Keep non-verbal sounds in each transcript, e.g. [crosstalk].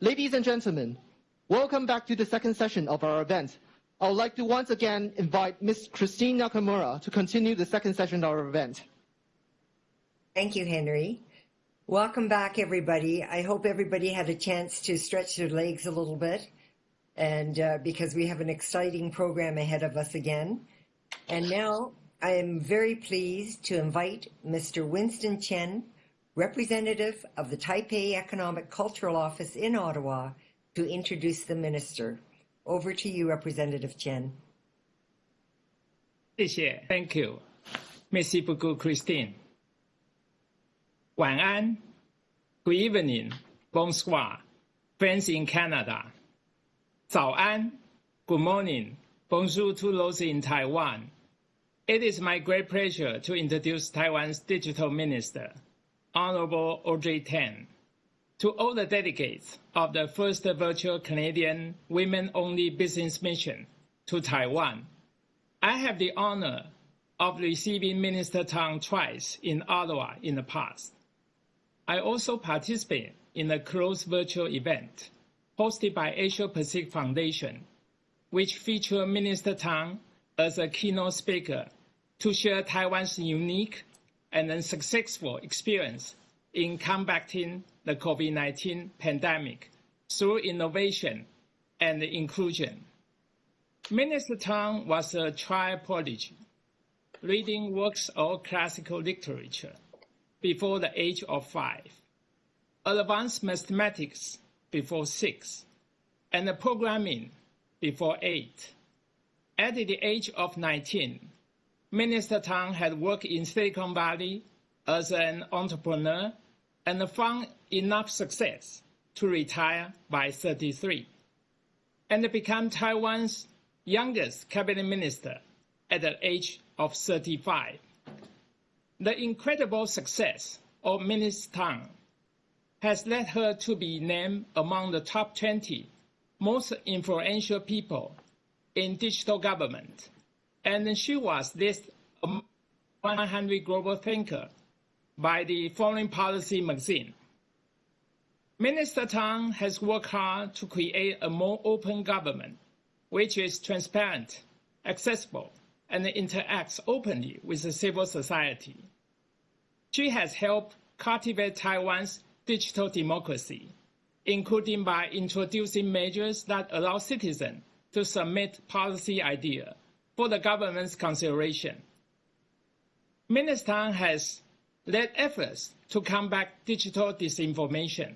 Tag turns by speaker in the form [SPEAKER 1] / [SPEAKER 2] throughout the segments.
[SPEAKER 1] Ladies and gentlemen, welcome back to the second session of our event. I would like to once again invite Ms. Christine Nakamura to continue the second session of our event.
[SPEAKER 2] Thank you, Henry. Welcome back, everybody. I hope everybody had a chance to stretch their legs a little bit, and uh, because we have an exciting program ahead of us again. And now I am very pleased to invite Mr. Winston Chen, representative of the Taipei Economic Cultural Office in Ottawa, to introduce the minister. Over to you, Representative Chen.
[SPEAKER 3] 谢谢，Thank you, Merci beaucoup, Christine. 晚安，Good evening, Bonsoir, friends in Canada. 早安，Good morning, Bonjour to those in Taiwan. It is my great pleasure to introduce Taiwan's Digital Minister. Honorable Audrey Tang, to all the delegates of the first virtual Canadian women-only business mission to Taiwan, I have the honor of receiving Minister Tang twice in Ottawa in the past. I also participate in a closed virtual event hosted by Asia Pacific Foundation, which featured Minister Tang as a keynote speaker to share Taiwan's unique and successful experience in combating the COVID-19 pandemic through innovation and inclusion. Minister Tang was a child prodigy, reading works of classical literature before the age of five, advanced mathematics before six, and programming before eight. At the age of 19, Minister Tang had worked in Silicon Valley as an entrepreneur and found enough success to retire by 33 and become Taiwan's youngest cabinet minister at the age of 35. The incredible success of Minister Tang has led her to be named among the top 20 most influential people in digital government and she was among 100 global thinker by the Foreign Policy magazine. Minister Tang has worked hard to create a more open government, which is transparent, accessible, and interacts openly with the civil society. She has helped cultivate Taiwan's digital democracy, including by introducing measures that allow citizens to submit policy ideas for the government's consideration. Minister has led efforts to combat digital disinformation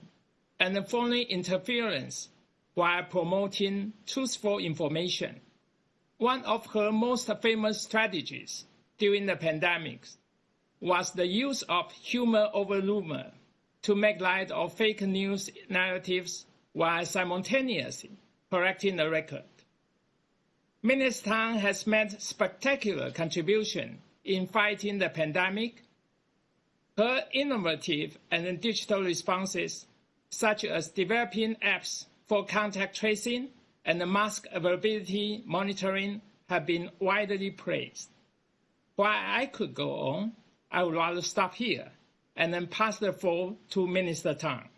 [SPEAKER 3] and foreign interference while promoting truthful information. One of her most famous strategies during the pandemic was the use of humor over rumor to make light of fake news narratives while simultaneously correcting the record. Minister Tang has made spectacular contribution in fighting the pandemic. Her innovative and digital responses, such as developing apps for contact tracing and mask availability monitoring, have been widely praised. While I could go on, I would rather stop here and then pass the floor to Minister Tang.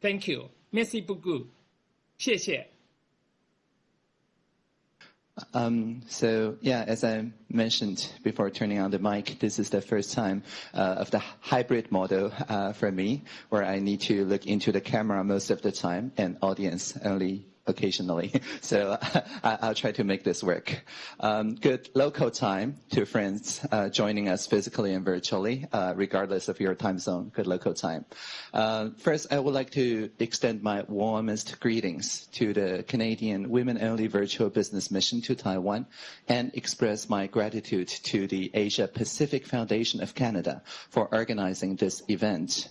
[SPEAKER 3] Thank you. Merci beaucoup. 谢谢。
[SPEAKER 4] Um, so yeah, as I mentioned before turning on the mic, this is the first time uh, of the hybrid model uh, for me, where I need to look into the camera most of the time and audience only occasionally. [laughs] So I, will try to make this work. Um, good local time to friends uh, joining us physically and virtually, uh, regardless of your time zone. Good local time. Uh, first, I would like to extend my warmest greetings to the Canadian Women-Only Virtual Business Mission to Taiwan and express my gratitude to the Asia Pacific Foundation of Canada for organizing this event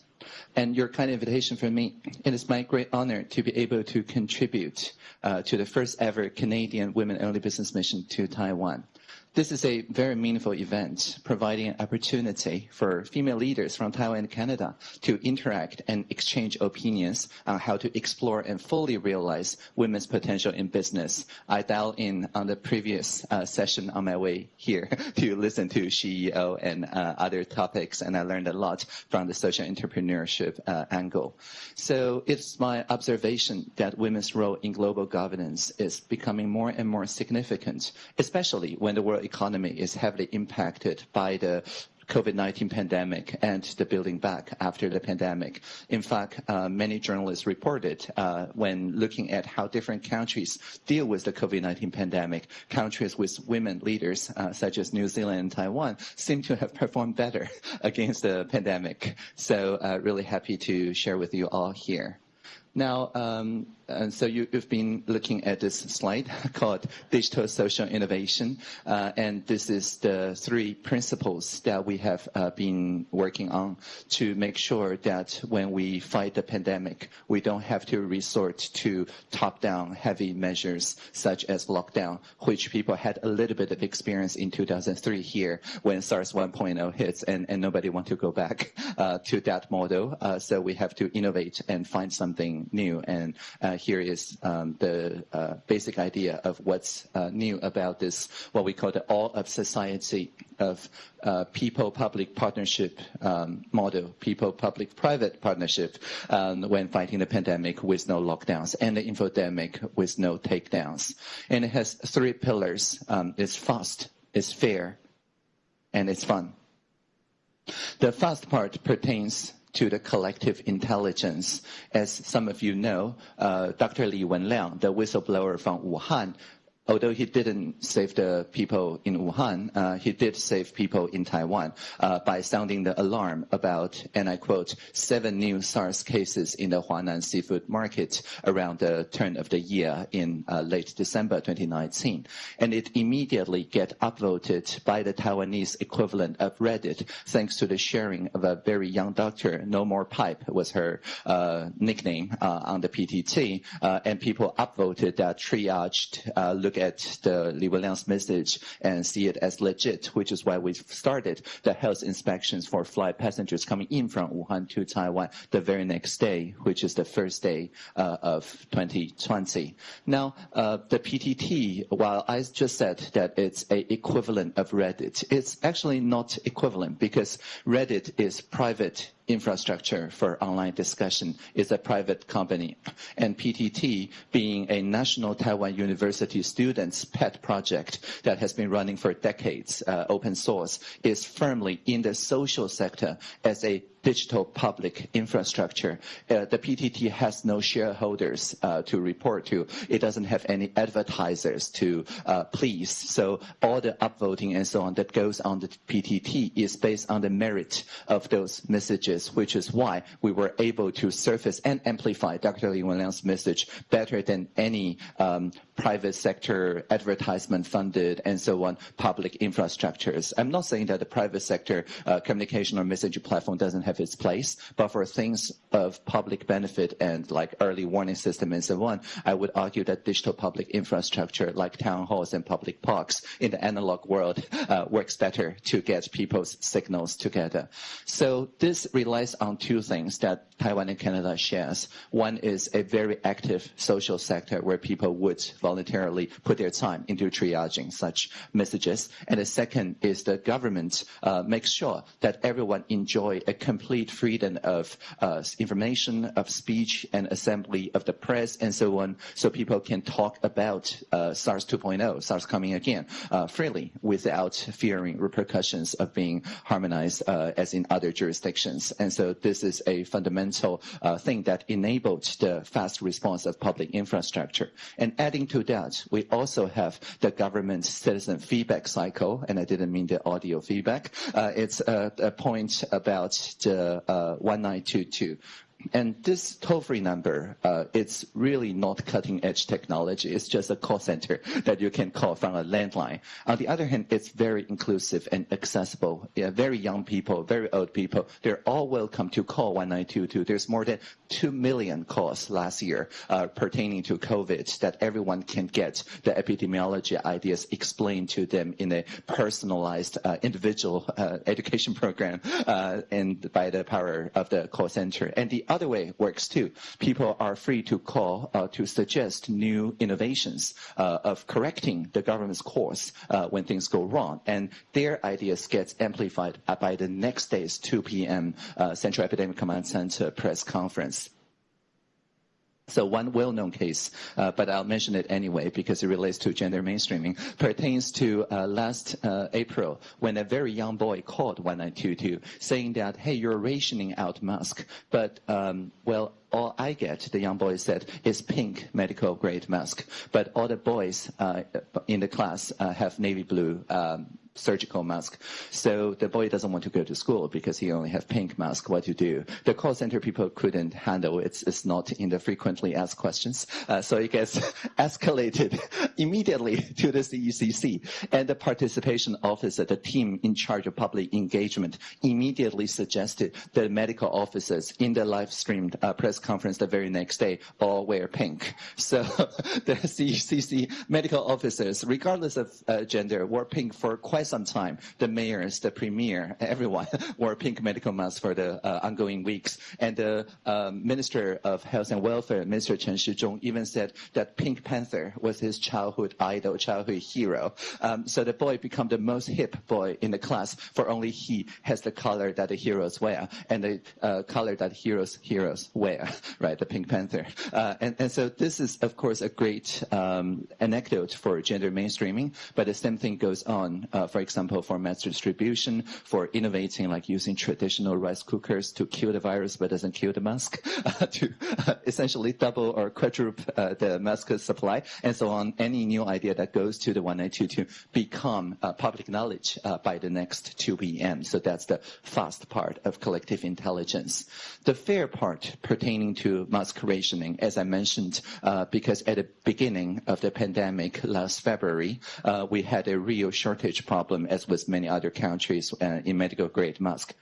[SPEAKER 4] and your kind invitation from me. It is my great honor to be able to contribute uh, to the first ever Canadian women-only business mission to Taiwan. This is a very meaningful event, providing an opportunity for female leaders from Taiwan and Canada to interact and exchange opinions on how to explore and fully realize women's potential in business. I dialed in on the previous uh, session on my way here [laughs] to listen to CEO and uh, other topics, and I learned a lot from the social entrepreneurship uh, angle. So it's my observation that women's role in global governance is becoming more and more significant, especially when the world economy is heavily impacted by the COVID-19 pandemic and the building back after the pandemic. In fact, uh, many journalists reported uh, when looking at how different countries deal with the COVID-19 pandemic, countries with women leaders uh, such as New Zealand and Taiwan seem to have performed better [laughs] against the pandemic. So uh, really happy to share with you all here. Now, um, and so you, have been looking at this slide [laughs] called Digital Social Innovation, uh, and this is the three principles that we have uh, been working on to make sure that when we fight the pandemic, we don't have to resort to top-down heavy measures such as lockdown, which people had a little bit of experience in 2003 here when SARS 1.0 hits, and, and nobody want to go back [laughs] uh, to that model. Uh, so we have to innovate and find something new and here is um, the uh, basic idea of what's uh, new about this, what we call the all of society of people-public partnership um, model, people-public-private partnership um, when fighting the pandemic with no lockdowns and the infodemic with no takedowns. And it has three pillars. Um, it's fast, it's fair, and it's fun. The fast part pertains to the collective intelligence. As some of you know, uh, Dr. Li Wenliang, the whistleblower from Wuhan, although he didn't save the people in Wuhan, uh, he did save people in Taiwan uh, by sounding the alarm about, and I quote, seven new SARS cases in the Huanan seafood market around the turn of the year in uh, late December 2019. And it immediately get upvoted by the Taiwanese equivalent of Reddit, thanks to the sharing of a very young doctor, No More Pipe was her uh, nickname uh, on the PTT, uh, and people upvoted that triaged, look look at the Li Wenliang's message and see it as legit, which is why we started the health inspections for flight passengers coming in from Wuhan to Taiwan the very next day, which is the first day uh, of 2020. Now, uh, the PTT, while I just said that it's a equivalent of Reddit, it's actually not equivalent because Reddit is private infrastructure for online discussion is a private company. And PTT, being a National Taiwan University students' pet project that has been running for decades, uh, open source, is firmly in the social sector as a digital public infrastructure. Uh, the PTT has no shareholders uh, to report to. It doesn't have any advertisers to uh, please. So all the upvoting and so on that goes on the PTT is based on the merit of those messages, which is why we were able to surface and amplify Dr. Li Wenliang's message better than any um, private sector advertisement funded and so on public infrastructures. I'm not saying that the private sector uh, communication or messaging platform doesn't have have its place. But for things of public benefit and like early warning system and so on, I would argue that digital public infrastructure like town halls and public parks in the analog world uh, works better to get people's signals together. So this relies on two things that Taiwan and Canada shares. One is a very active social sector where people would voluntarily put their time into triaging such messages. And the second is the government uh, makes sure that everyone enjoy a complete complete freedom of uh, information, of speech and assembly of the press and so on, so people can talk about uh, SARS 2.0, SARS coming again, uh, freely without fearing repercussions of being harmonized uh, as in other jurisdictions. And so this is a fundamental uh, thing that enabled the fast response of public infrastructure. And adding to that, we also have the government citizen feedback cycle, and I didn't mean the audio feedback. Uh, it's a, a point about the Uh, 1922 And this toll-free number, uh, it's really not cutting-edge technology. It's just a call center that you can call from a landline. On the other hand, it's very inclusive and accessible. Yeah, very young people, very old people, they're all welcome to call 1922. There's more than 2 million calls last year uh, pertaining to COVID that everyone can get the epidemiology ideas explained to them in a personalized uh, individual uh, education [laughs] program uh, and by the power of the call center. And the other way works too. People are free to call uh, to suggest new innovations uh, of correcting the government's course uh, when things go wrong, and their ideas get amplified by the next day's 2 p.m. Uh, Central Epidemic Command Center press conference. So one well-known case, uh, but I'll mention it anyway because it relates to gender mainstreaming, pertains to uh, last uh, April when a very young boy called 1922 saying that, hey, you're rationing out mask, but, um, well, all I get, the young boy said, is pink medical grade mask. But all the boys uh, in the class uh, have navy blue um, surgical mask. So the boy doesn't want to go to school because he only have pink mask. What to do? The call center people couldn't handle it. It's not in the frequently asked questions. Uh, so it gets [laughs] escalated [laughs] immediately to the CECC. And the participation officer, the team in charge of public engagement, immediately suggested that medical officers in the live streamed uh, press conference the very next day all wear pink. [laughs] So [laughs] the CECC medical officers, regardless of uh, gender, wore pink for quite some time. The mayors, the premier, everyone [laughs] wore pink medical masks for the uh, ongoing weeks. And the um, Minister of Health and Welfare, Minister Chen Shizhong, even said that Pink Panther was his childhood idol, childhood hero. Um, so the boy became the most hip boy in the class, for only he has the color that the heroes wear and the uh, color that heroes heroes wear, [laughs] right? The Pink Panther. Uh, and, and so this is, of course, a great um, anecdote for gender mainstreaming, but the same thing goes on uh, for example, for mass distribution, for innovating like using traditional rice cookers to kill the virus but doesn't kill the mask, [laughs] uh, to uh, essentially double or quadruple uh, the mask supply, and so on. Any new idea that goes to the 1922 become public knowledge by the next 2 p.m. So that's the fast part of collective intelligence. The fair part pertaining to mask rationing, as I mentioned, uh, because at the beginning of the pandemic last February, we had a real shortage problem, as with many other countries, uh, in medical grade mask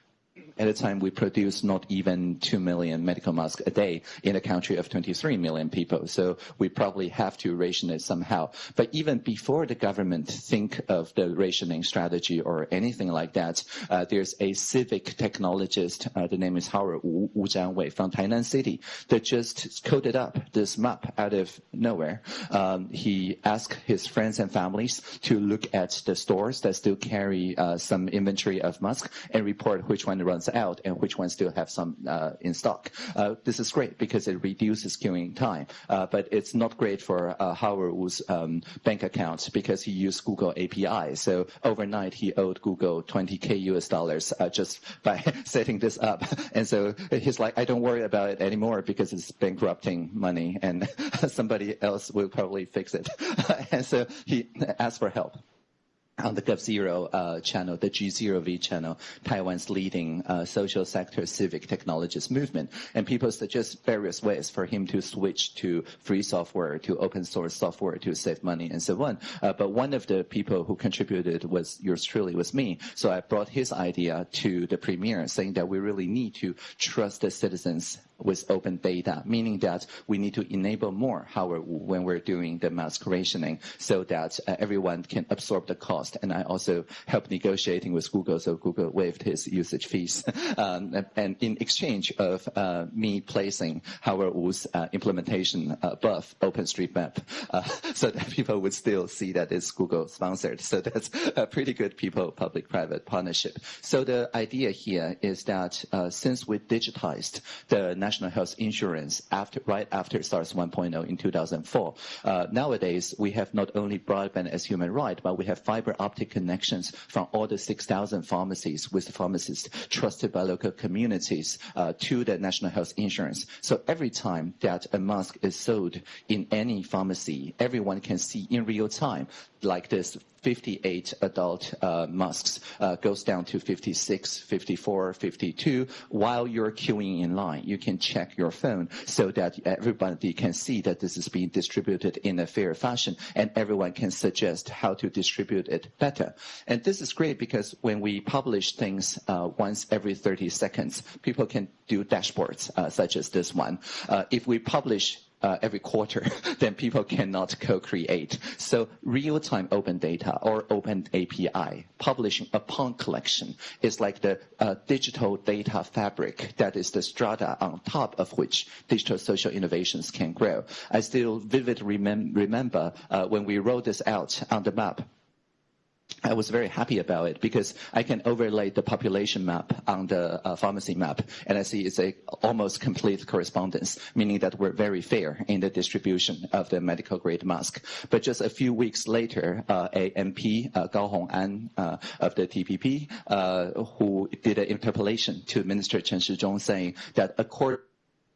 [SPEAKER 4] at a time we produce not even 2 million medical masks a day in a country of 23 million people. So we probably have to ration it somehow. But even before the government think of the rationing strategy or anything like that, uh, there's a civic technologist, uh, the name is Howard Wu, Wu Jianwei from Tainan City, that just coded up this map out of nowhere. Um, he asked his friends and families to look at the stores that still carry uh, some inventory of masks and report which one runs out and which ones still have some uh, in stock. Uh, this is great because it reduces queuing time, uh, but it's not great for Howard Wu's um, bank account because he used Google API. So overnight he owed Google 20k US dollars just [laughs] by [laughs] setting this up. And so he's like, I don't worry about it anymore because it's bankrupting money and [laughs] somebody else will probably fix it. and so he asked for help on the GovZero uh, channel, the G0V channel, Taiwan's leading uh, social sector civic technologies movement. And people suggest various ways for him to switch to free software, to open source software to save money and so on. Uh, but one of the people who contributed was yours truly, was me. So I brought his idea to the premier saying that we really need to trust the citizens with open data, meaning that we need to enable more how we're, when we're doing the mask rationing so that uh, everyone can absorb the cost. And I also helped negotiating with Google, so Google waived his usage fees. [laughs] um, and in exchange of uh, me placing Howard Wu's uh, implementation above OpenStreetMap, uh, [laughs] so that people would still see that it's Google sponsored. So that's a pretty good people-public-private partnership. So the idea here is that uh, since we digitized the national health insurance after, right after SARS 1.0 in 2004. Uh, nowadays, we have not only broadband as human right, but we have fiber optic connections from all the 6,000 pharmacies with pharmacists trusted by local communities uh, to the national health insurance. So every time that a mask is sold in any pharmacy, everyone can see in real time like this 58 adult uh, masks uh, goes down to 56, 54, 52. While you're queuing in line, you can check your phone so that everybody can see that this is being distributed in a fair fashion and everyone can suggest how to distribute it better. And this is great because when we publish things uh, once every 30 seconds, people can do dashboards uh, such as this one. Uh, if we publish uh, every quarter, [laughs] then people cannot co-create. So real-time open data or open API publishing upon collection is like the uh, digital data fabric that is the strata on top of which digital social innovations can grow. I still vividly remem remember uh, when we rolled this out on the map I was very happy about it because I can overlay the population map on the uh, pharmacy map, and I see it's a almost complete correspondence, meaning that we're very fair in the distribution of the medical grade mask. But just a few weeks later, uh, a MP, uh, Gao Hong'an uh, of the TPP, uh, who did an interpellation to Minister Chen Shizhong saying that according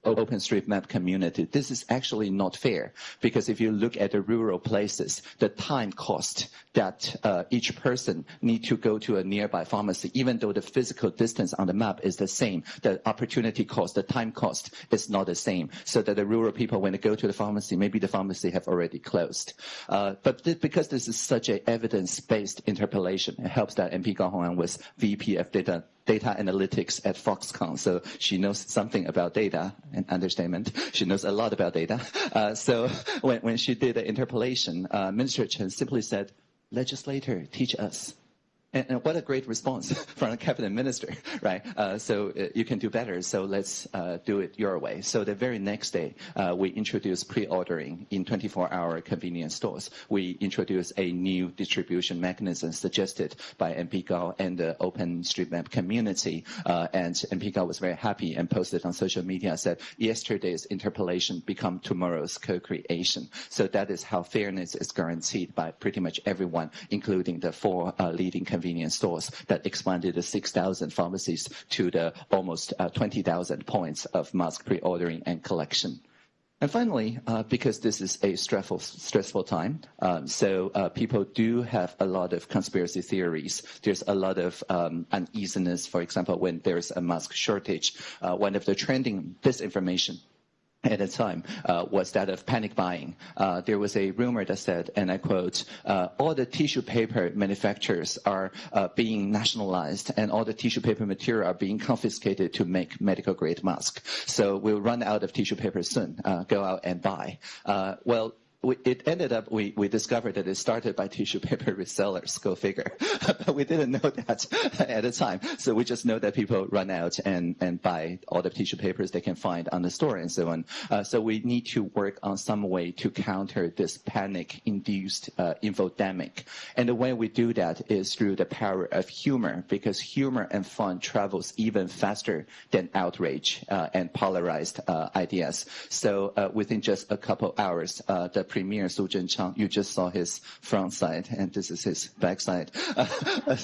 [SPEAKER 4] OpenStreetMap community, this is actually not fair because if you look at the rural places, the time cost that uh, each person need to go to a nearby pharmacy, even though the physical distance on the map is the same, the opportunity cost, the time cost is not the same. So that the rural people, when they go to the pharmacy, maybe the pharmacy have already closed. Uh, but th because this is such a evidence-based interpellation, it helps that MP Gao Hong'an was VP of data data analytics at Foxconn, so she knows something about data, an understatement. She knows a lot about data. Uh, so when, when she did the interpellation, uh, Minister Chen simply said, legislator, teach us. And, and, what a great response [laughs] from a cabinet minister, [laughs] right? Uh, so uh, you can do better, so let's uh, do it your way. So the very next day, uh, we introduced pre-ordering in 24-hour convenience stores. We introduced a new distribution mechanism suggested by MP Gao and the OpenStreetMap community. Uh, and MP Gao was very happy and posted on social media, said, yesterday's interpellation become tomorrow's co-creation. So that is how fairness is guaranteed by pretty much everyone, including the four uh, leading convenience convenience stores that expanded the 6,000 pharmacies to the almost uh, 20,000 points of mask pre-ordering and collection. And finally, uh, because this is a stressful, stressful time, um, so uh, people do have a lot of conspiracy theories. There's a lot of um, uneasiness, for example, when there's a mask shortage. Uh, one of the trending disinformation at the time uh, was that of panic buying. Uh, there was a rumor that said, and I quote, uh, all the tissue paper manufacturers are uh, being nationalized and all the tissue paper material are being confiscated to make medical grade masks. So we'll run out of tissue paper soon. Uh, go out and buy. Uh, well, we, it ended up we, we discovered that it started by tissue paper resellers. Go figure. [laughs] but we didn't know that [laughs] at the time. So we just know that people run out and and buy all the tissue papers they can find on the store and so on. Uh, so we need to work on some way to counter this panic-induced uh, infodemic. And the way we do that is through the power of humor, because humor and fun travels even faster than outrage uh, and polarized uh, ideas. So uh, within just a couple hours, uh, the Premier Su Tseng-chang. You just saw his front side, and this is his back side. [laughs] Uh,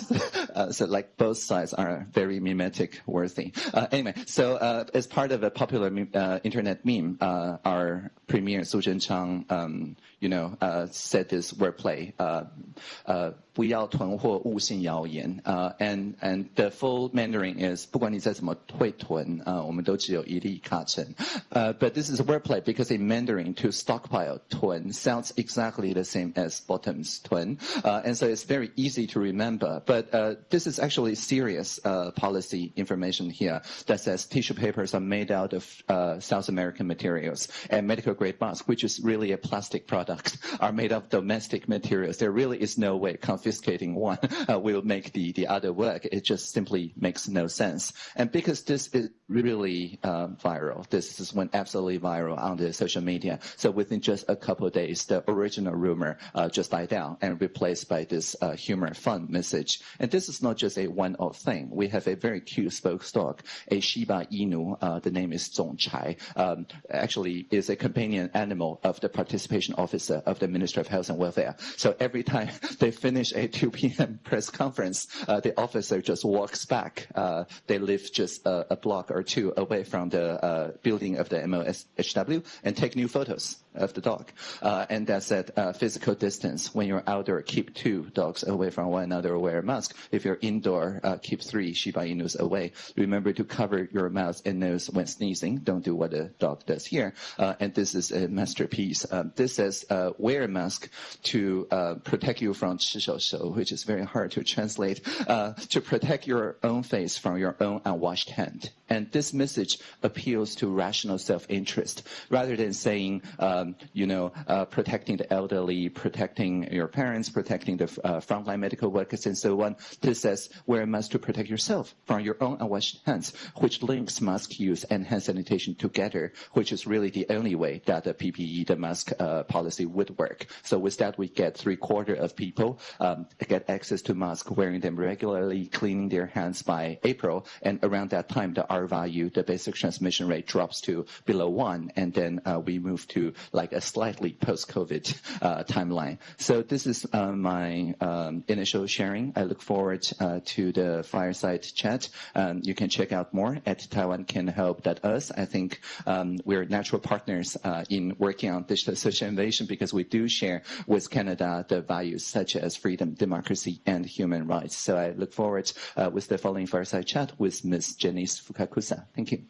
[SPEAKER 4] uh, so like both sides are very mimetic worthy. Uh, anyway, so uh, as part of a popular uh, internet meme, uh, our premier Su Tseng-chang, um, you know, said this wordplay, uh, 不要囤货，勿信谣言。Uh, and and the full Mandarin is 不管你再怎么会囤，呃，我们都只有一粒卡针。Uh, but this is a wordplay because in Mandarin to stockpile 囤 sounds exactly the same as bottoms 囤, uh, and so it's very easy to remember. But uh, this is actually serious uh, policy information here that says tissue papers are made out of South American materials and medical grade masks, which is really a plastic product, [laughs] are made of domestic materials. There really is no way confiscating one [laughs] uh, will make the, the other work. It just simply makes no sense. And because this is really uh, viral, this is went absolutely viral on the social media. So within just a couple of days, the original rumor uh, just died down and replaced by this uh, humor fun message. And this is not just a one-off thing. We have a very cute spoke dog, a Shiba Inu. Uh, the name is Zongchai. Um, actually, is a companion animal of the participation officer of the Ministry of Health and Welfare. So every time [laughs] they finish a 2 [laughs] p.m. press conference, uh, the officer just walks back. Uh, they live just a, a, block or two away from the uh, building of the MOSHW and take new photos of the dog. Uh, and that said, uh, physical distance. When you're outdoor, keep two dogs away from one another. Wear a mask. If you're indoor, uh, keep three Shiba Inus away. Remember to cover your mouth and nose when sneezing. Don't do what a dog does here. Uh, and this is a masterpiece. Um, this says uh, wear a mask to uh, protect you from 吃手手, which is very hard to translate. to protect your own face from your own unwashed hand. And this message appeals to rational self-interest rather than saying, um, you know, uh, protecting the elderly, protecting your parents, protecting the uh, frontline medical workers, and so on. This says wear a mask to protect yourself from your own unwashed hands, which links mask use and hand sanitation together, which is really the only way that the PPE, the mask uh, policy would work. So with that, we get three quarter of people um, get access to masks, wearing them regularly, cleaning their hands by April, and around that time, the R value, the basic transmission rate drops to below one, and then uh, we move to like a slightly post-COVID uh, timeline. So this is uh, my um, initial sharing. I look forward uh, to the fireside chat. Um, you can check out more at Taiwan Can Help us. I think um, we're natural partners uh, in working on digital social innovation because we do share with Canada the values such as freedom, democracy, and human rights. So I look forward uh, with the following fireside chat with Ms. Janice Fukakusa. Thank you.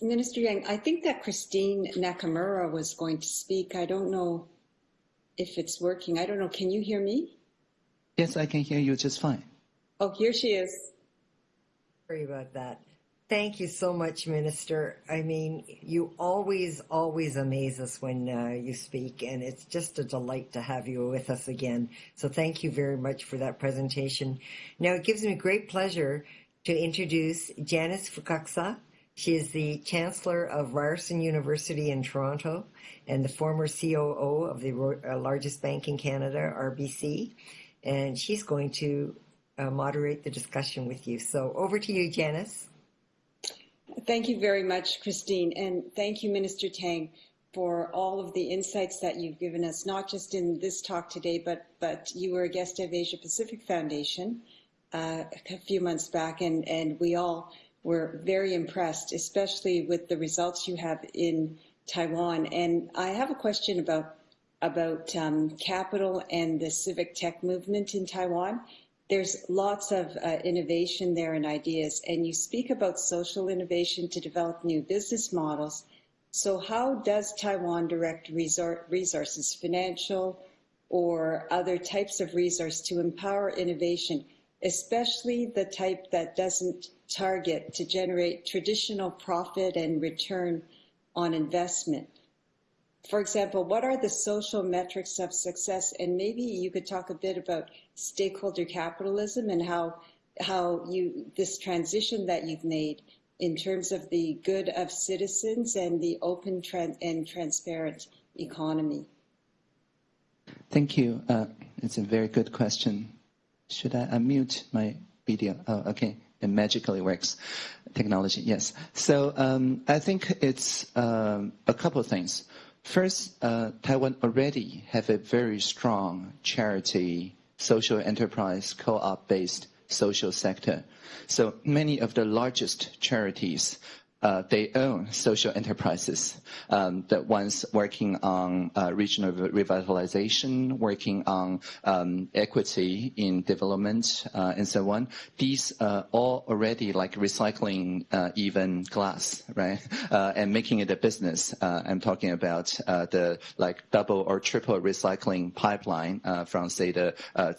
[SPEAKER 5] Minister Yang, I think that Christine Nakamura was going to speak. I don't know if it's working. I don't know. Can you hear me?
[SPEAKER 4] Yes, I can hear you just fine.
[SPEAKER 5] Oh, here she is.
[SPEAKER 2] Sorry about that. Thank you so much, Minister. I mean, you always, always amaze us when uh, you speak, and it's just a delight to have you with us again. So thank you very much for that presentation. Now, it gives me great pleasure to introduce Janice Fukakusa. She is the Chancellor of Ryerson University in Toronto and the former COO of the uh, largest bank in Canada, RBC. And she's going to uh, moderate the discussion with you. So over to you, Janice.
[SPEAKER 5] Thank you very much, Christine. And thank you, Minister Tang, for all of the insights that you've given us, not just in this talk today, but, but you were a guest of Asia Pacific Foundation uh, a few months back, and, and we all were very impressed, especially with the results you have in Taiwan. And I have a question about about um, capital and the civic tech movement in Taiwan. There's lots of uh, innovation there and ideas, and you speak about social innovation to develop new business models. So, how does Taiwan direct resources, financial or other types of resource, to empower innovation, especially the type that doesn't target to generate traditional profit and return on investment. For example, what are the social metrics of success? And maybe you could talk a bit about stakeholder capitalism and how how you this transition that you've made in terms of the good of citizens and the open and transparent economy.
[SPEAKER 4] Thank you. Uh, it's a very good question. Should I unmute my video? Oh, okay it magically works. Technology, yes. So um, I think it's um, a couple of things. First, uh, Taiwan already have a very strong charity, social enterprise, co-op based social sector. So many of the largest charities uh, they own social enterprises. Um, the ones working on uh, regional revitalization, working on um, equity in development, uh, and so on. These are all already like recycling uh, even glass, right? [laughs] Uh, and making it a business. Uh, I'm talking about the like double or triple recycling pipeline from say the uh,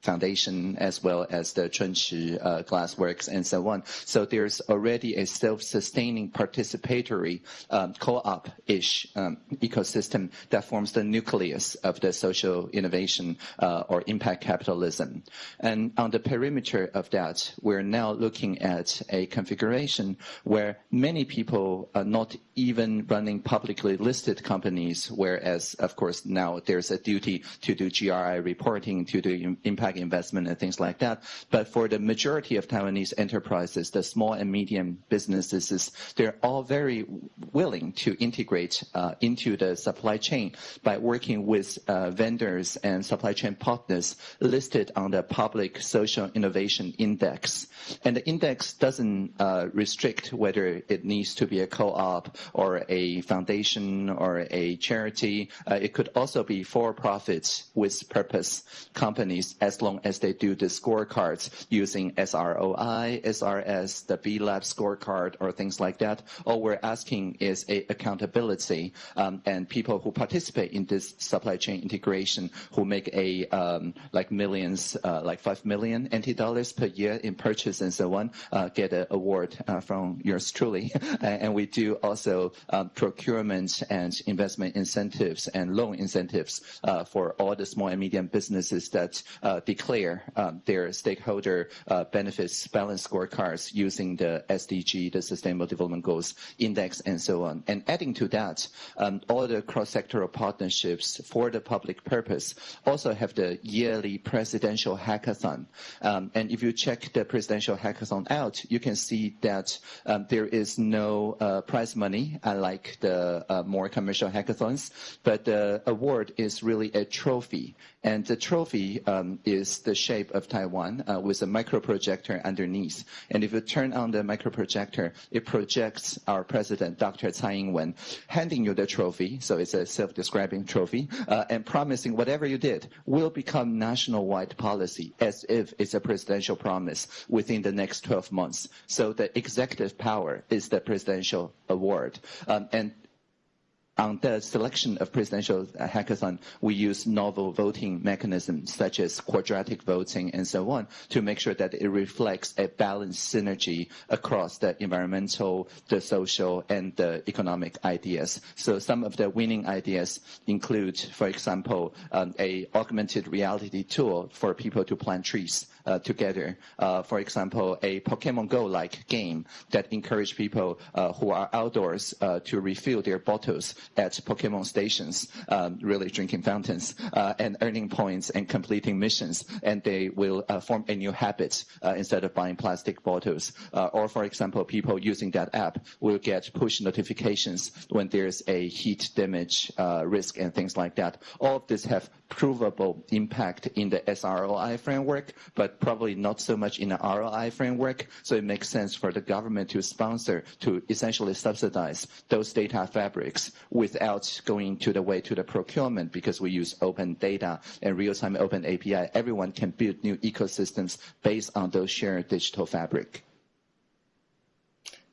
[SPEAKER 4] Foundation as well as the Chunchi uh, Glassworks and so on. So there's already a self-sustaining participatory um, co-op-ish um, ecosystem that forms the nucleus of the social innovation uh, or impact capitalism. And on the perimeter of that, we're now looking at a configuration where many people are not even running publicly listed companies, whereas, of course, now there's a duty to do GRI reporting, to do impact impact investment and things like that. But for the majority of Taiwanese enterprises, the small and medium businesses, they're all very willing to integrate uh, into the supply chain by working with uh, vendors and supply chain partners listed on the Public Social Innovation Index. And the index doesn't uh, restrict whether it needs to be a co-op or a foundation or a charity. Uh, it could also be for-profit with purpose companies as long as they do the scorecards using SROI, SRS, the B Lab scorecard or things like that. All we're asking is a accountability um, and people who participate in this supply chain integration who make a um, like millions, uh, like five million NT dollars per year in purchase and so on, uh, get an award uh, from yours truly. [laughs] and we do also um, procurement and investment incentives and loan incentives uh, for all the small and medium businesses that uh, declare um, their stakeholder uh, benefits balance scorecards using the SDG, the Sustainable Development Goals Index, and so on. And adding to that, um, all the cross-sectoral partnerships for the public purpose also have the yearly presidential hackathon. Um, and if you check the presidential hackathon out, you can see that um, there is no uh, prize money, unlike the uh, more commercial hackathons, but the award is really a trophy. And the trophy um, is the shape of Taiwan uh, with a micro projector underneath. And if you turn on the micro projector, it projects our president, Dr. Tsai Ing-wen, handing you the trophy. So it's a self-describing trophy uh, and promising whatever you did will become national-wide policy as if it's a presidential promise within the next 12 months. So the executive power is the presidential award. Um, and on the selection of presidential hackathon, we use novel voting mechanisms such as quadratic voting and so on to make sure that it reflects a balanced synergy across the environmental, the social, and the economic ideas. So some of the winning ideas include, for example, um, a augmented reality tool for people to plant trees uh, together. Uh, for example, a Pokemon Go-like game that encourage people uh, who are outdoors uh, to refill their bottles at Pokemon stations, um, really drinking fountains, uh, and earning points and completing missions, and they will form a new habit instead of buying plastic bottles. or, for example, people using that app will get push notifications when there's a heat damage risk and things like that. All of this have provable impact in the SROI framework, but probably not so much in the ROI framework. So it makes sense for the government to sponsor, to essentially subsidize those data fabrics without going to the way to the procurement because we use open data and real-time open API. Everyone can build new ecosystems based on those shared digital fabric.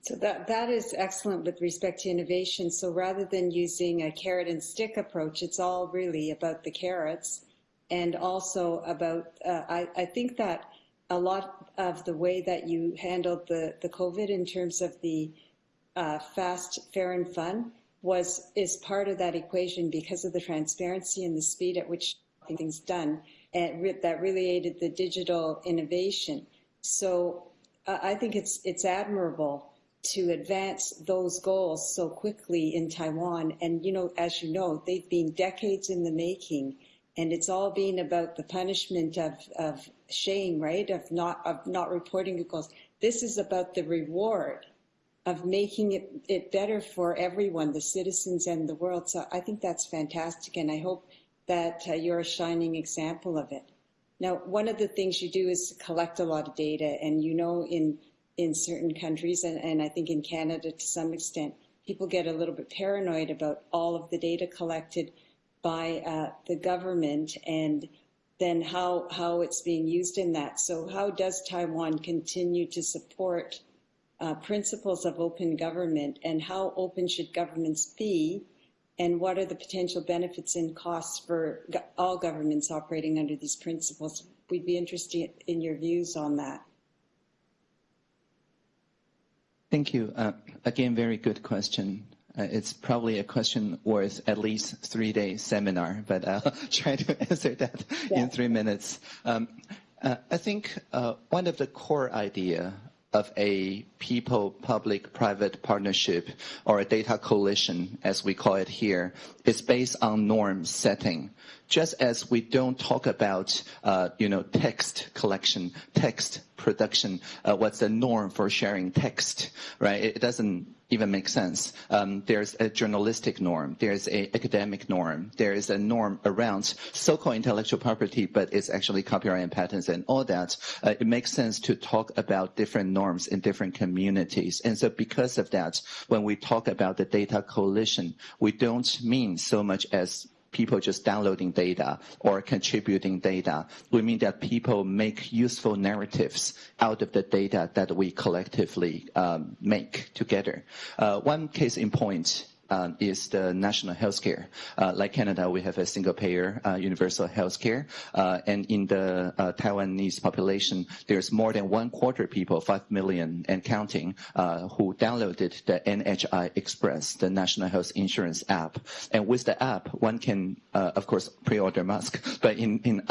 [SPEAKER 5] So that, that is excellent with respect to innovation. So rather than using a carrot and stick approach, it's all really about the carrots and also about, uh, I, I think that a lot of the way that you handled the, the COVID in terms of the uh, fast, fair and fun was, is part of that equation because of the transparency and the speed at which things done and re that really aided the digital innovation. So uh, I think it's, it's admirable to advance those goals so quickly in Taiwan. And, you know, as you know, they've been decades in the making and it's all being about the punishment of, of shame, right? Of not, of not reporting good goals. This is about the reward of making it, it better for everyone, the citizens and the world. So I think that's fantastic. And I hope that uh, you're a shining example of it. Now, one of the things you do is collect a lot of data and you know in in certain countries, and, and I think in Canada to some extent, people get a little bit paranoid about all of the data collected by uh, the government and then how, how it's being used in that. So how does Taiwan continue to support uh, principles of open government and how open should governments be and what are the potential benefits and costs for all governments operating under these principles? We'd be interested in your views on that.
[SPEAKER 4] Thank you. Uh, again, very good question. Uh, it's probably a question worth at least three day seminar, but I'll [laughs] try to [laughs] answer that yeah. in three minutes. Um, uh, I think uh, one of the core idea of a people-public-private partnership or a data coalition, as we call it here, is based on norm setting. Just as we don't talk about, uh, you know, text collection, text production, uh, what's the norm for sharing text, right? It doesn't even make sense. Um, there's a journalistic norm, there's a academic norm, there is a norm around so-called intellectual property, but it's actually copyright and patents and all that. Uh, it makes sense to talk about different norms in different communities. And so because of that, when we talk about the data coalition, we don't mean so much as people just downloading data or contributing data. We mean that people make useful narratives out of the data that we collectively um, make together. Uh, one case in point um, is the national healthcare. Uh, like Canada, we have a single payer uh, universal healthcare, uh, and in the uh, Taiwanese population, there's more than one quarter people, five million and counting, uh, who downloaded the NHI Express, the national health insurance app. And with the app, one can, uh, of course, pre-order mask, but in, in,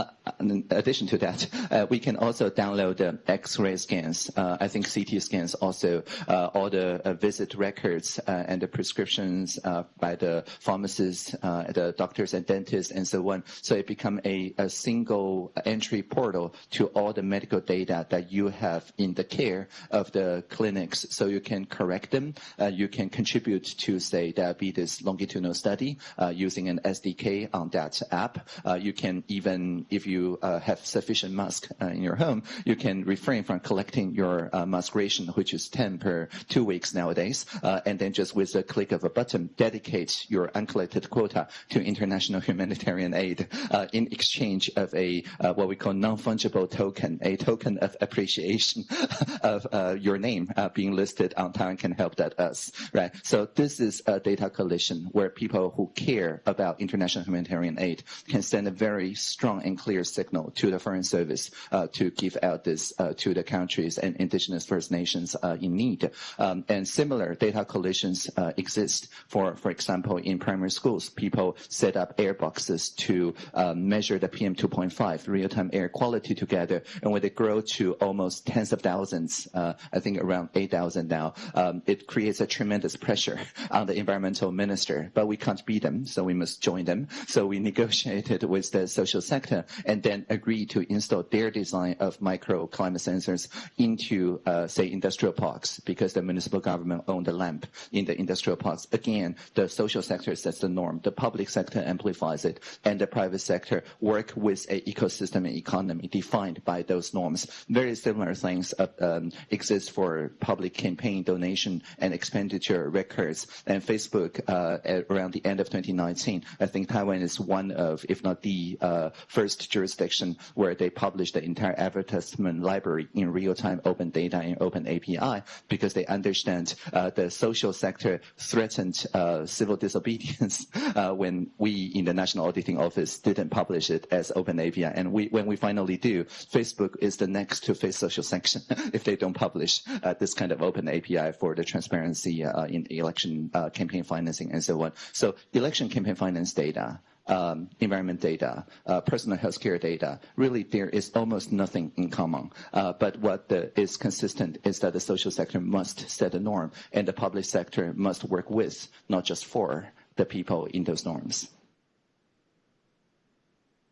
[SPEAKER 4] in addition to that, we can also download the X-ray scans. I think CT scans also, all the visit records and the prescriptions uh, by the pharmacists, uh, the doctors and dentists, and so on. So it become a, a, single entry portal to all the medical data that you have in the care of the clinics. So you can correct them. Uh, you can contribute to, say, diabetes longitudinal study uh, using an SDK on that app. Uh, you can even, if you uh, have sufficient mask in your home, you can refrain from collecting your mask ration, which is 10 per two weeks nowadays, and then just with a click of a button, dedicate your uncollected quota to international humanitarian aid uh, in exchange of a uh, what we call non-fungible token, a token of appreciation [laughs] of uh, your name uh, being listed on Taiwan Can Help That Us, right? So this is a data coalition where people who care about international humanitarian aid can send a very strong and clear signal to the Foreign Service uh, to give out this uh, to the countries and indigenous First Nations in need. Um, and similar data coalitions exist for, for example, in primary schools, people set up air boxes to um, measure the PM 2.5 real-time air quality together. And when they grow to almost tens of thousands, uh, I think around 8,000 now, um, it creates a tremendous pressure [laughs] on the environmental minister. But we can't beat them, so we must join them. So we negotiated with the social sector and then agreed to install their design of micro climate sensors into, uh, say, industrial parks because the municipal government owned the lamp in the industrial parks. Again, again, the social sector sets the norm, the public sector amplifies it, and the private sector work with an ecosystem and economy defined by those norms. Very similar things uh, um, exist for public campaign donation and expenditure records. And Facebook, uh, around the end of 2019, I think Taiwan is one of, if not the uh, first jurisdiction where they publish the entire advertisement library in real-time open data and open API because they understand uh, the social sector threatened uh, civil disobedience [laughs] uh, when we in the National Auditing Office didn't publish it as open API. And we, when we finally do, Facebook is the next to face social sanction [laughs] if they don't publish uh, this kind of open API for the transparency uh, in election uh, campaign financing and so on. So election campaign finance data um, environment data, uh, personal healthcare data. Really, there is almost nothing in common. Uh, but what the, is consistent is that the social sector must set a norm, and the public sector must work with, not just for, the people in those norms.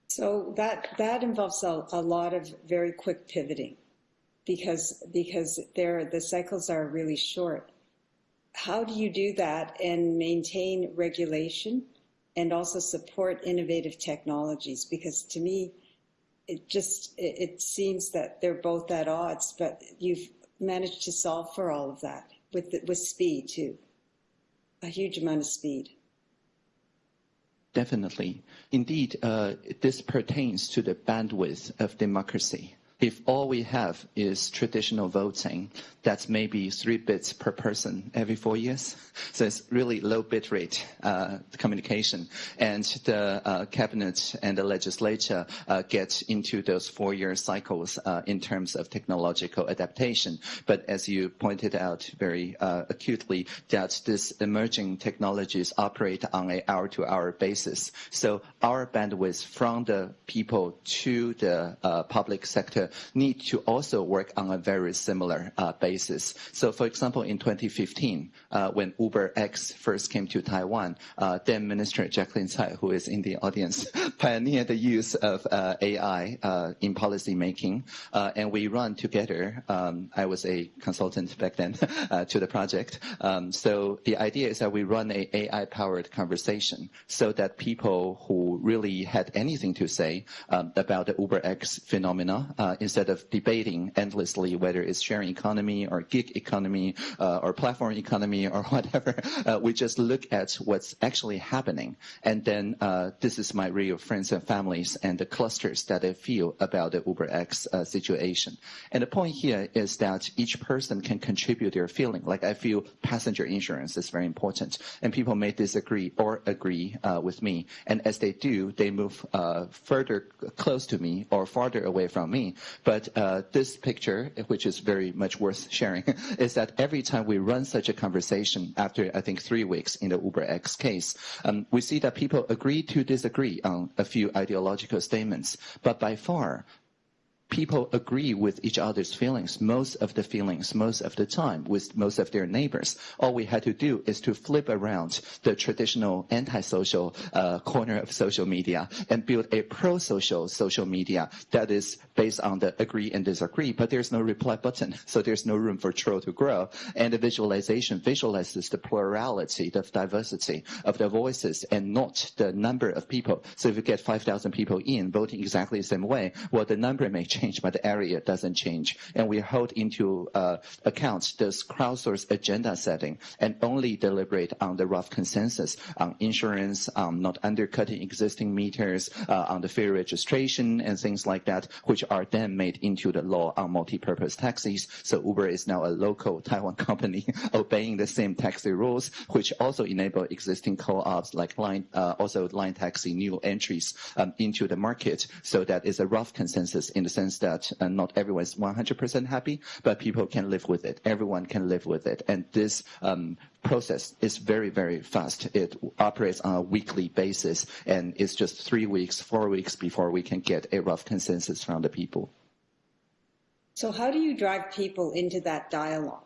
[SPEAKER 5] So that that involves a, a lot of very quick pivoting, because because there the cycles are really short. How do you do that and maintain regulation? And also support innovative technologies because to me it just it, it, seems that they're both at odds but you've managed to solve for all of that with with speed too. A huge amount of speed.
[SPEAKER 4] Definitely. Indeed uh, this pertains to the bandwidth of democracy if all we have is traditional voting, that's maybe three bits per person every four years. So it's really low bit rate uh, communication. And the uh, cabinet and the legislature uh, get into those four-year cycles uh, in terms of technological adaptation. But as you pointed out very uh, acutely, that these emerging technologies operate on a hour-to-hour basis. So our bandwidth from the people to the uh, public sector need to also work on a very similar uh, basis. So, for example, in 2015, uh, when Uber X first came to Taiwan, uh, then Minister Jaclyn Tsai, who is in the audience, [laughs] pioneered the use of uh, AI uh, in policy making, and we run together. Um, I was a consultant back then [laughs] to the project. Um, so the idea is that we run a AI-powered conversation so that people who really had anything to say um, about the Uber X phenomena, uh, instead of debating endlessly whether it's sharing economy or gig economy uh, or platform economy [laughs] or whatever, uh, we just look at what's actually happening. And then uh, this is my real friends and families and the clusters that I feel about the Uber X uh, situation. And the point here is that each person can contribute their feeling. Like I feel passenger insurance is very important. And people may disagree or agree uh, with me. And as they do, they move further close to me or farther away from me. But uh, this picture, which is very much worth sharing, [laughs] is that every time we run such a conversation after, I think, three weeks in the Uber X case, um, we see that people agree to disagree on a few ideological statements. But by far, people agree with each other's feelings, most of the feelings, most of the time, with most of their neighbors. All we had to do is to flip around the traditional antisocial uh, corner of social media and build a pro-social social media that is based on the agree and disagree, but there's no reply button, so there's no room for troll to grow. And the visualization visualizes the plurality, the diversity of the voices and not the number of people. So if you get 5,000 people in voting exactly the same way, well, the number may change change, but the area doesn't change. And we hold into uh, account this crowdsourced agenda setting and only deliberate on the rough consensus on insurance, um, not undercutting existing meters, uh, on the fare registration and things like that, which are then made into the law on multi-purpose taxis. So Uber is now a local Taiwan [laughs] company obeying the same taxi rules, which also enable existing co-ops like Line, uh, also Line Taxi new entries um, into the market. So that is a rough consensus in the sense that uh, not everyone is 100% happy, but people can live with it. Everyone can live with it. And this um, process is very, very fast. It operates on a weekly basis, and it's just three weeks, four weeks before we can get a rough consensus from the people.
[SPEAKER 5] So how do you drive people into that dialogue?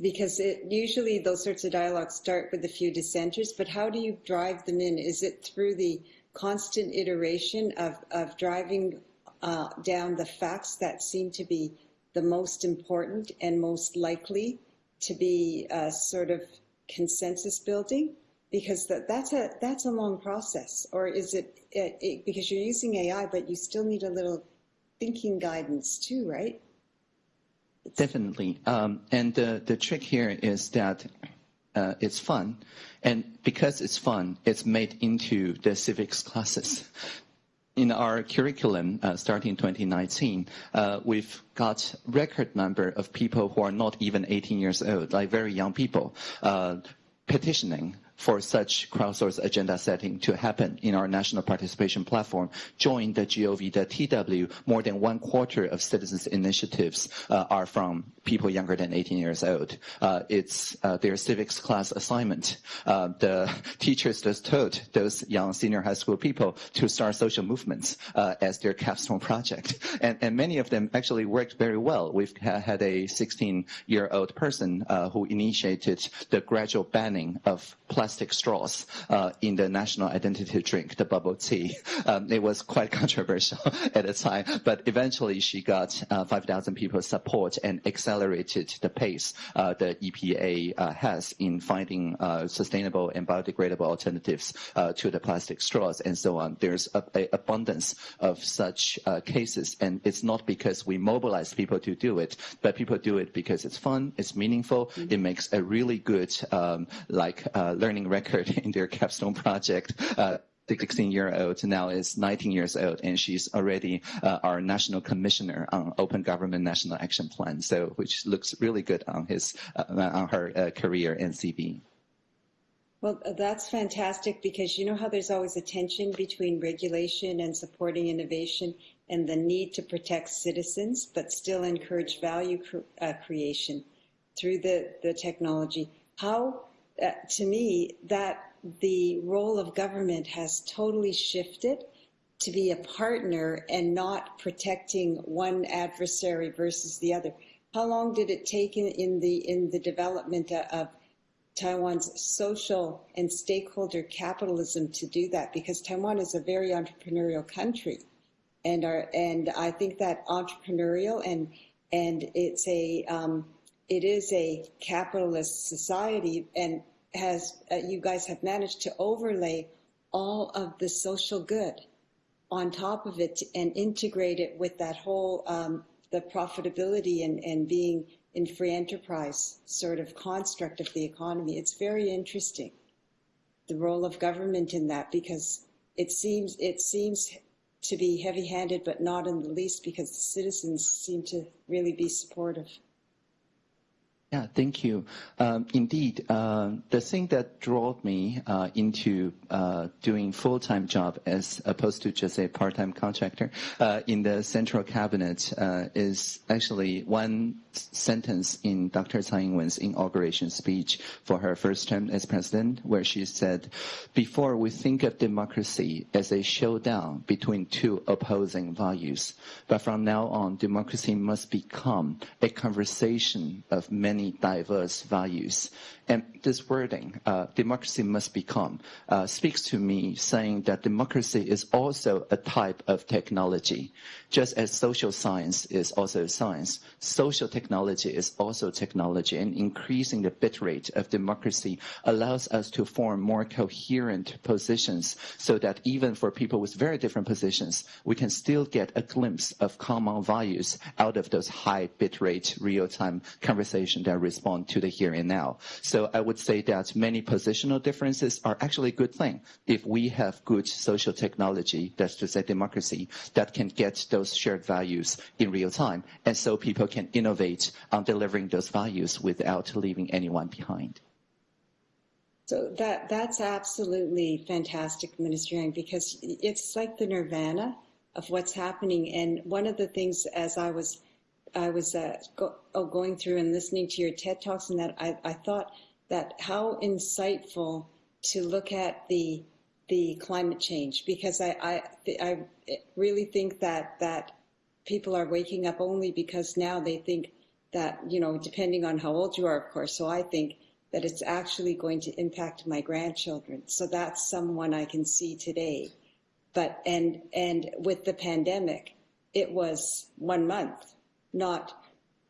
[SPEAKER 5] Because it, usually those sorts of dialogues start with a few dissenters, but how do you drive them in? Is it through the constant iteration of, of driving uh, down the facts that seem to be the most important and most likely to be uh, sort of consensus building? Because that, that's a that's a long process, or is it, it, it because you're using AI, but you still need a little thinking guidance too, right?
[SPEAKER 4] Definitely. Um, and the, the trick here is that uh, it's fun. And because it's fun, it's made into the civics classes in our curriculum uh, starting 2019, uh, we've got record number of people who are not even 18 years old, like very young people, uh, petitioning for such crowdsourced agenda setting to happen in our national participation platform. Join the GOV, the TW, more than one quarter of citizens' initiatives uh, are from people younger than 18 years old. Uh, it's uh, their civics class assignment. Uh, the teachers just told those young senior high school people to start social movements uh, as their capstone project. And, and, many of them actually worked very well. We've had a 16-year-old person uh, who initiated the gradual banning of plastic plastic straws uh, in the national identity drink, the bubble tea. [laughs] Um, it was quite [laughs] controversial [laughs] at the time, but eventually she got uh, 5,000 people's support and accelerated the pace uh, the EPA uh, has in finding uh, sustainable and biodegradable alternatives uh, to the plastic straws and so on. There's a, a abundance of such cases, and it's not because we mobilize people to do it, but people do it because it's fun, it's meaningful, mm-hmm. it makes a really good um, like learning learning record [laughs] in their capstone project. Uh, 16 year old now is 19 years old and she's already uh, our national commissioner on open government national action plan so which looks really good on his uh, on her uh, career in cv
[SPEAKER 5] well that's fantastic because you know how there's always a tension between regulation and supporting innovation and the need to protect citizens but still encourage value cr uh, creation through the the technology how uh, to me that the role of government has totally shifted to be a partner and not protecting one adversary versus the other. How long did it take in, in the in the development of Taiwan's social and stakeholder capitalism to do that? Because Taiwan is a very entrepreneurial country, and our and I think that entrepreneurial and and it's a um, it is a capitalist society and has uh, you guys have managed to overlay all of the social good on top of it and integrate it with that whole um, the profitability and, and being in free enterprise sort of construct of the economy. It's very interesting the role of government in that because it seems it seems to be heavy-handed, but not in the least because the citizens seem to really be supportive.
[SPEAKER 4] Yeah, thank you. Um, indeed, uh, the thing that drove me uh, into uh, doing full-time job as opposed to just a part-time contractor uh, in the central cabinet uh, is actually one sentence in Dr. Tsai Ing-wen's inauguration speech for her first term as president, where she said, "Before we think of democracy as a showdown between two opposing values, but from now on, democracy must become a conversation of many." diverse values. And this wording, uh, democracy must become, uh, speaks to me saying that democracy is also a type of technology. Just as social science is also science, social technology is also technology, and increasing the bit rate of democracy allows us to form more coherent positions so that even for people with very different positions, we can still get a glimpse of common values out of those high bit rate real-time conversation that respond to the here and now. So I would say that many positional differences are actually a good thing if we have good social technology, that's to say democracy, that can get those shared values in real time. And so people can innovate on delivering those values without leaving anyone behind.
[SPEAKER 5] So that that's absolutely fantastic, Minister Tang, because it's like the nirvana of what's happening. And one of the things, as I was I was uh, go, oh, going through and listening to your TED talks, and that I, I thought that how insightful to look at the the climate change because I, I I really think that that people are waking up only because now they think that you know depending on how old you are of course so I think that it's actually going to impact my grandchildren. So that's someone I can see today. But and and with the pandemic it was one month not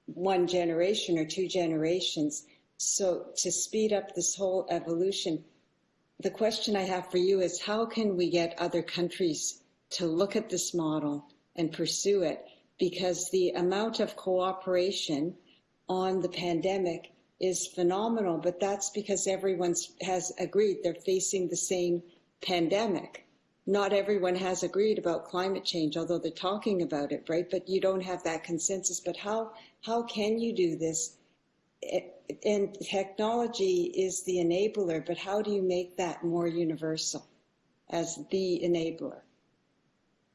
[SPEAKER 5] one generation or two generations. So to speed up this whole evolution, the question I have for you is how can we get other countries to look at this model and pursue it? Because the amount of cooperation on the pandemic is phenomenal, but that's because everyone has agreed they're facing the same pandemic. Not everyone has agreed about climate change, although they're talking about it, right? But you don't have that consensus. But how, how can you do this and technology is the enabler, but how do you make that more universal as the enabler?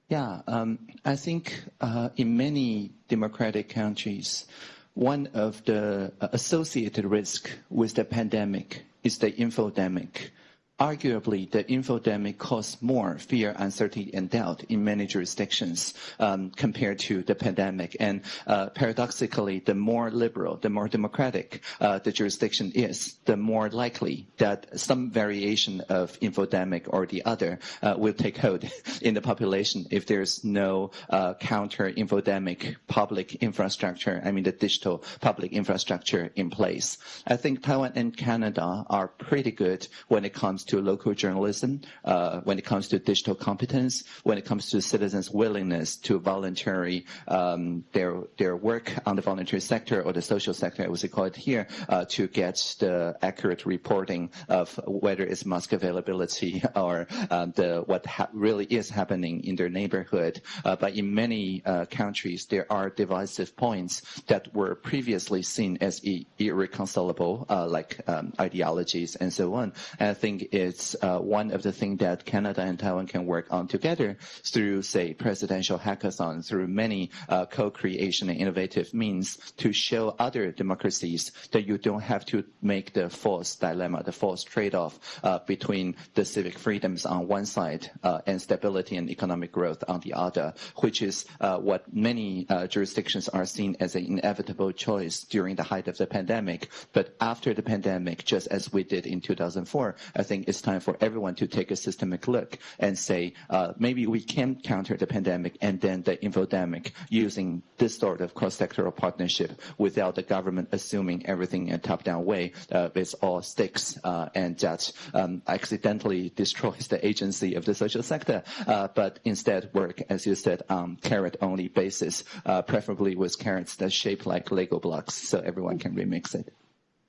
[SPEAKER 4] Yeah, um, I think uh, in many democratic countries, one of the associated risk with the pandemic is the infodemic arguably the infodemic caused more fear, uncertainty, and doubt in many jurisdictions um, compared to the pandemic. And uh, paradoxically, the more liberal, the more democratic uh, the jurisdiction is, the more likely that some variation of infodemic or the other uh, will take hold [laughs] in the population if there's no uh, counter infodemic public infrastructure, I mean the digital public infrastructure in place. I think Taiwan and Canada are pretty good when it comes to local journalism, uh, when it comes to digital competence, when it comes to citizens' willingness to voluntarily um, their their work on the voluntary sector or the social sector, as we call it here, uh, to get the accurate reporting of whether it's mask availability [laughs] or um, the what really is happening in their neighborhood. Uh, but in many uh, countries, there are divisive points that were previously seen as irreconcilable, uh, like um, ideologies and so on. And I think it's uh, one of the things that Canada and Taiwan can work on together through, say, presidential hackathon, through many uh, co-creation and innovative means to show other democracies that you don't have to make the false dilemma, the false trade-off uh, between the civic freedoms on one side uh, and stability and economic growth on the other, which is uh, what many uh, jurisdictions are seen as an inevitable choice during the height of the pandemic. But after the pandemic, just as we did in 2004, I think it's time for everyone to take a systemic look and say, uh, maybe we can counter the pandemic and then the infodemic using this sort of cross-sectoral partnership without the government assuming everything in a top-down way uh, it's all sticks uh, and that um, accidentally destroys the agency of the social sector, uh, but instead work, as you said, on carrot-only basis, uh, preferably with carrots that shape like Lego blocks so everyone can remix it.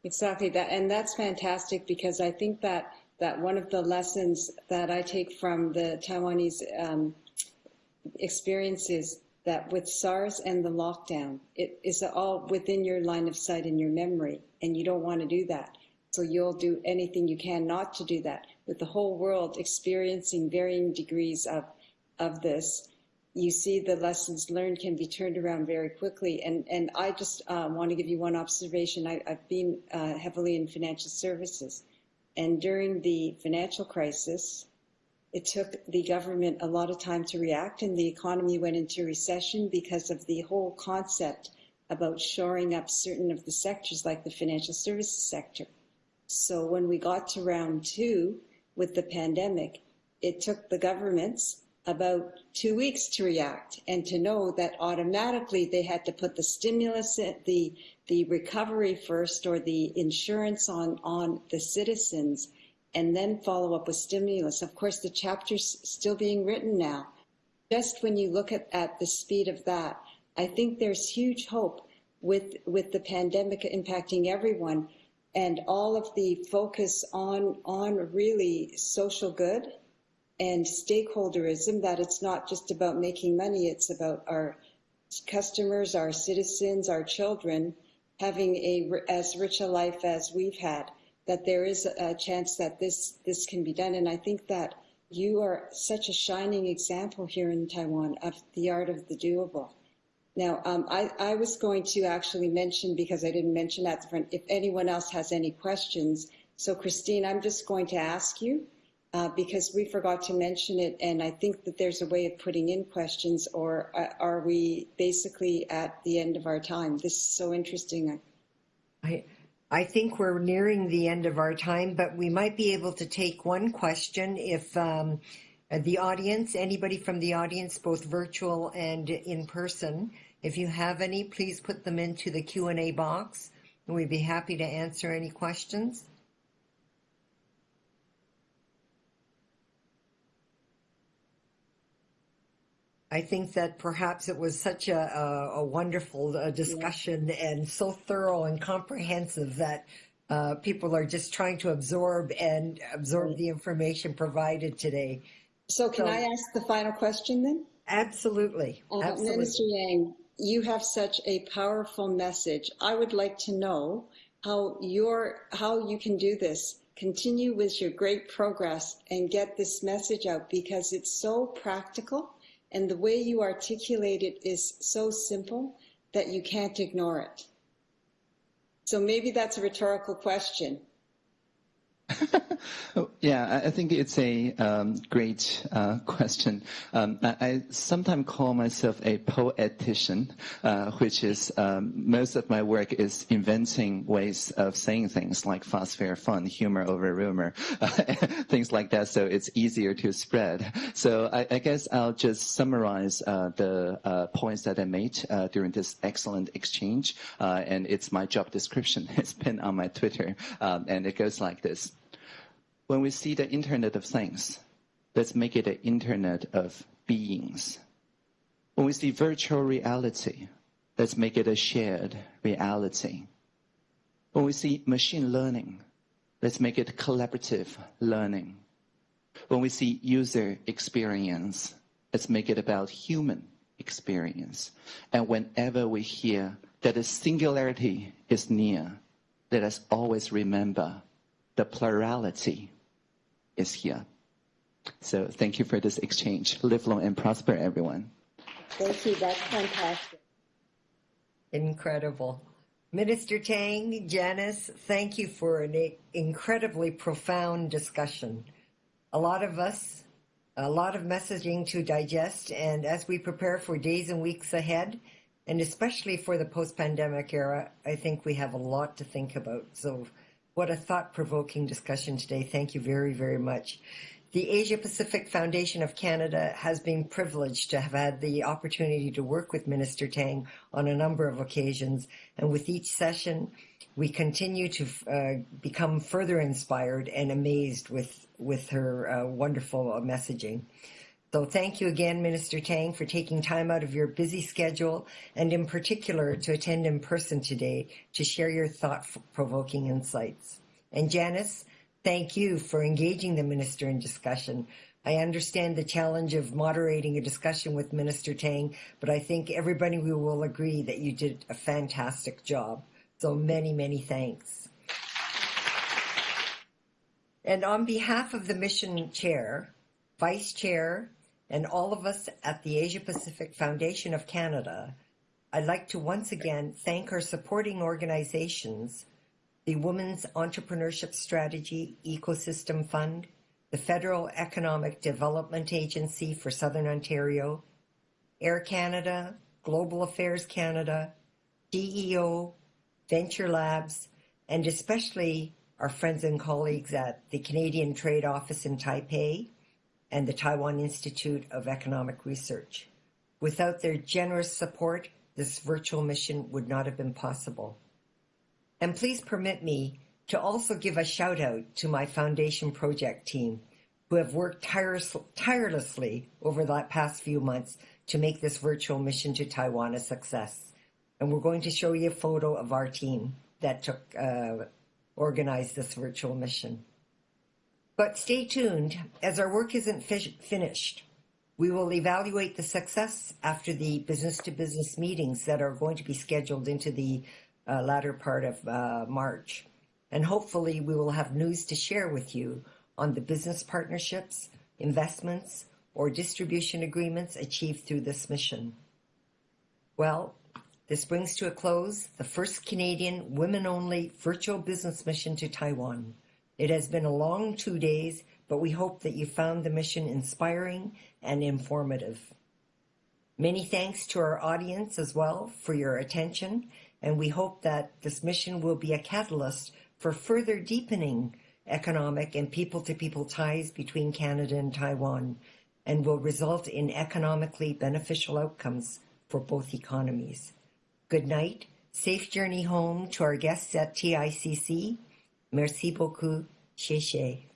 [SPEAKER 5] Exactly that, and that's fantastic because I think that that one of the lessons that I take from the Taiwanese um, experience is that with SARS and the lockdown, it is all within your line of sight and your memory, and you don't want to do that. So you'll do anything you can not to do that. With the whole world experiencing varying degrees of of this, you see the lessons learned can be turned around very quickly. And, and I just uh, want to give you one observation. I, have been uh, heavily in financial services. And during the financial crisis, it took the government a lot of time to react, and the economy went into recession because of the whole concept about shoring up certain of the sectors, like the financial services sector. So when we got to round two with the pandemic, it took the governments about two weeks to react and to know that automatically they had to put the stimulus, the, the recovery first or the insurance on, on the citizens and then follow up with stimulus. Of course, the chapter's still being written now. Just when you look at, at the speed of that, I think there's huge hope with, with the pandemic impacting everyone and all of the focus on, on really social good and stakeholderism, that it's not just about making money, it's about our customers, our citizens, our children having a, as rich a life as we've had, that there is a chance that this, this can be done. And I think that you are such a shining example here in Taiwan of the art of the doable. Now, um, I, I, was going to actually mention, because I didn't mention at the front, if anyone else has any questions. So, Christine, I'm just going to ask you uh, because we forgot to mention it, and I think that there's a way of putting in questions, or uh, are we basically at the end of our time? This is so interesting.
[SPEAKER 2] I, I think we're nearing the end of our time, but we might be able to take one question if um, the audience, anybody from the audience, both virtual and in person, if you have any, please put them into the Q&A box, and we'd be happy to answer any questions. I think that perhaps it was such a, a, a wonderful uh, discussion yeah. and so thorough and comprehensive that uh, people are just trying to absorb and absorb right. the information provided today.
[SPEAKER 5] So, can so, I ask the final question then?
[SPEAKER 2] Absolutely. Uh, absolutely.
[SPEAKER 5] Minister Tang, you have such a powerful message. I would like to know how your how you can do this. Continue with your great progress and get this message out because it's so practical and the way you articulate it is so simple that you can't ignore it. So maybe that's a rhetorical question. [laughs]
[SPEAKER 4] yeah, I think it's a um, great uh, question. Um, I, I, sometimes call myself a poetician, uh, which is um, most of my work is inventing ways of saying things like fast, fair, fun, humor over rumor, [laughs] things like that. So it's easier to spread. So I, I guess I'll just summarize uh, the uh, points that I made uh, during this excellent exchange, and it's my job description. [laughs] It's pinned on my Twitter, um, and it goes like this. When we see the Internet of Things, let's make it an Internet of beings. When we see virtual reality, let's make it a shared reality. When we see machine learning, let's make it collaborative learning. When we see user experience, let's make it about human experience. And whenever we hear that a singularity is near, let us always remember the plurality is here. So thank you for this exchange. Live long and prosper, everyone.
[SPEAKER 5] Thank you. That's fantastic.
[SPEAKER 2] Incredible. Minister Tang, Janice, thank you for an incredibly profound discussion. A lot of us, a lot of messaging to digest, and as we prepare for days and weeks ahead, and especially for the post pandemic era, I think we have a lot to think about. So, what a thought provoking discussion today. Thank you very, very much. The Asia Pacific Foundation of Canada has been privileged to have had the opportunity to work with Minister Tang on a number of occasions, and with each session, we continue to uh, become further inspired and amazed with with her uh, wonderful messaging. So thank you again, Minister Tang, for taking time out of your busy schedule and in particular to attend in person today to share your thought-provoking insights. And Janice, Thank you for engaging the minister in discussion. I understand the challenge of moderating a discussion with Minister Tang, but I think everybody will agree that you did a fantastic job. So many, many thanks. And on behalf of the mission chair, vice chair, and all of us at the Asia Pacific Foundation of Canada, I'd like to once again thank our supporting organizations the Women's Entrepreneurship Strategy Ecosystem Fund, the Federal Economic Development Agency for Southern Ontario, Air Canada, Global Affairs Canada, DEO, Venture Labs, and especially our friends and colleagues at the Canadian Trade Office in Taipei and the Taiwan Institute of Economic Research. Without their generous support, this virtual mission would not have been possible. And please permit me to also give a shout out to my foundation project team who have worked tireless, tirelessly over the past few months to make this virtual mission to Taiwan a success. And we're going to show you a photo of our team that took uh, organized this virtual mission. But stay tuned, as our work isn't fi- finished. We will evaluate the success after the business to business meetings that are going to be scheduled into the uh, latter part of uh, March. And hopefully, we will have news to share with you on the business partnerships, investments, or distribution agreements achieved through this mission. Well, this brings to a close the first Canadian women only virtual business mission to Taiwan. It has been a long two days, but we hope that you found the mission inspiring and informative. Many thanks to our audience as well for your attention and we hope that this mission will be a catalyst for further deepening economic and people to people ties between Canada and Taiwan and will result in economically beneficial outcomes for both economies. Good night. Safe journey home to our guests at TICC. Merci beaucoup. Xie